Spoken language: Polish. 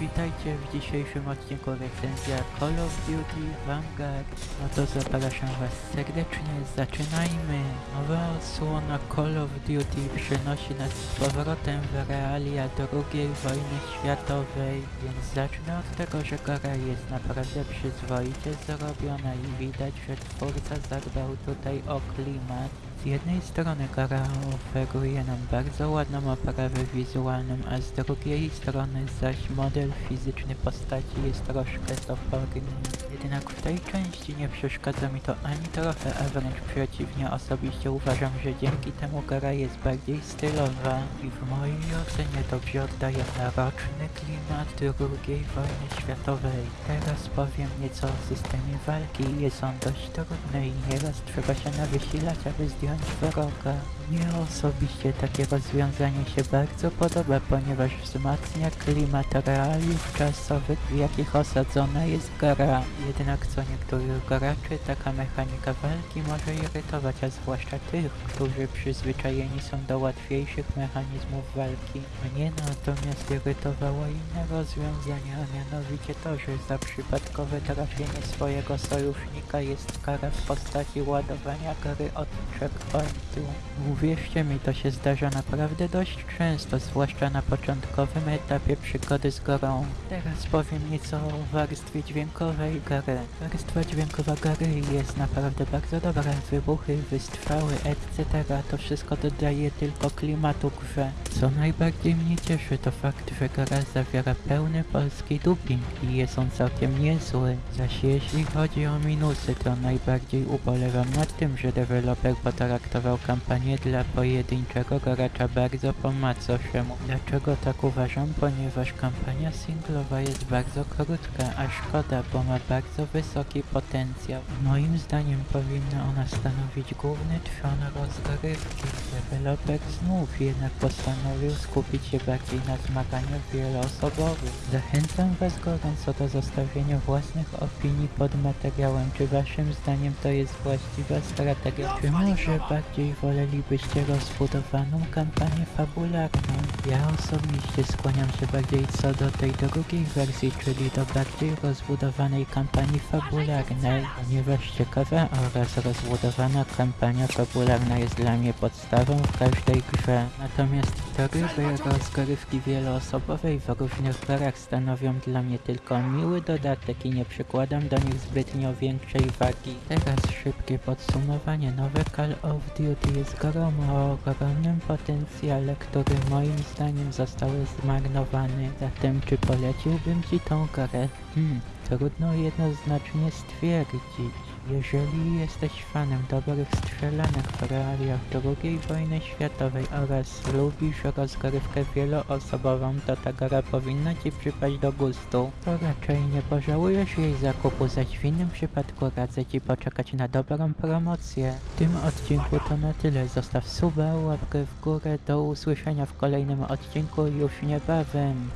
witajcie w dzisiejszym odcinku recenzja Call of Duty Vanguard. No to zapraszam was serdecznie, zaczynajmy! Nowa odsłona Call of Duty przynosi nas z powrotem w realia II wojny światowej, więc zacznę od tego, że gra jest naprawdę przyzwoicie zrobiona i widać, że twórca zadbał tutaj o klimat. Z jednej strony gra oferuje nam bardzo ładną oprawę wizualną, a z drugiej strony zaś model fizyczny postaci jest troszkę toporny. Jednak w tej części nie przeszkadza mi to ani trochę, a wręcz przeciwnie, osobiście uważam, że dzięki temu gra jest bardziej stylowa i w mojej ocenie dobrze oddaje mroczny klimat II wojny światowej. Teraz powiem nieco o systemie walki. Jest on dość trudny i nieraz trzeba się nawysilać, aby zdjąć wroga. Mnie osobiście takie rozwiązanie się bardzo podoba, ponieważ wzmacnia klimat realiów czasowych, w jakich osadzona jest gra. Jednak co niektórych graczy taka mechanika walki może irytować, a zwłaszcza tych, którzy przyzwyczajeni są do łatwiejszych mechanizmów walki. Mnie natomiast irytowało inne rozwiązanie, a mianowicie to, że za przypadkowe trafienie swojego sojusznika jest kara w postaci ładowania gry od checkpointu. Uwierzcie mi, to się zdarza naprawdę dość często, zwłaszcza na początkowym etapie przygody z grą. Teraz powiem nieco o warstwie dźwiękowej gry. Warstwa dźwiękowa gry jest naprawdę bardzo dobra. Wybuchy, wystrzały, etc. To wszystko dodaje tylko klimatu grze. Co najbardziej mnie cieszy to fakt, że gra zawiera pełny polski dubbing i jest on całkiem niezły. Zaś jeśli chodzi o minusy, to najbardziej ubolewam nad tym, że deweloper potraktował kampanię dla pojedynczego gracza bardzo po macoszemu. Dlaczego tak uważam? Ponieważ kampania singlowa jest bardzo krótka, a szkoda, bo ma bardzo wysoki potencjał. Moim zdaniem powinna ona stanowić główny trzon rozgrywki. Deweloper znów jednak postanowił skupić się bardziej na zmaganiu wieloosobowym. Zachęcam Was gorąco do zostawienia własnych opinii pod materiałem. Czy Waszym zdaniem to jest właściwa strategia? Czy może bardziej wolelibyście rozbudowaną kampanię fabularną? Ja osobiście skłaniam się bardziej co do tej drugiej wersji, czyli do bardziej rozbudowanej kampanii fabularnej, ponieważ ciekawa oraz rozbudowana kampania fabularna jest dla mnie podstawą w każdej grze. Natomiast tryby rozgrywki wieloosobowej w różnych grach stanowią dla mnie tylko miły dodatek i nie przykładam do nich zbytnio większej wagi. Teraz szybkie podsumowanie. Nowe Call of Duty jest grą o ogromnym potencjale, który moim zdaniem został zmarnowany. Zatem czy poleciłbym Ci tą grę? Hmm, trudno jednoznacznie stwierdzić. Jeżeli jesteś fanem dobrych strzelanek w realiach II wojny światowej oraz lubisz rozgrywkę wieloosobową, to ta gra powinna Ci przypaść do gustu. To raczej nie pożałujesz jej zakupu, zaś w innym przypadku radzę Ci poczekać na dobrą promocję. W tym odcinku to na tyle. Zostaw suba, łapkę w górę. Do usłyszenia w kolejnym odcinku już niebawem.